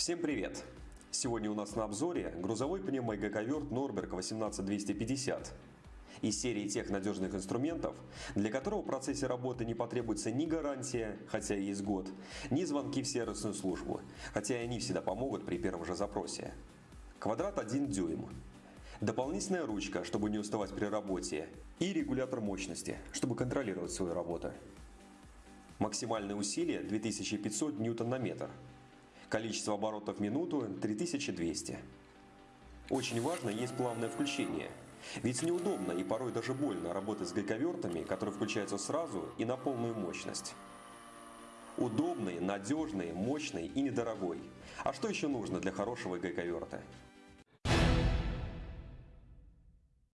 Всем привет! Сегодня у нас на обзоре грузовой пневмогайковерт Норберг 18250 из серии тех надежных инструментов, для которого в процессе работы не потребуется ни гарантия, хотя и есть год, ни звонки в сервисную службу, хотя и они всегда помогут при первом же запросе. Квадрат 1 дюйм. Дополнительная ручка, чтобы не уставать при работе, и регулятор мощности, чтобы контролировать свою работу. Максимальное усилие 2500 ньютон на метр. Количество оборотов в минуту 3200. Очень важно есть плавное включение. Ведь неудобно и порой даже больно работать с гайковертами, которые включаются сразу и на полную мощность. Удобный, надежный, мощный и недорогой. А что еще нужно для хорошего гайковерта?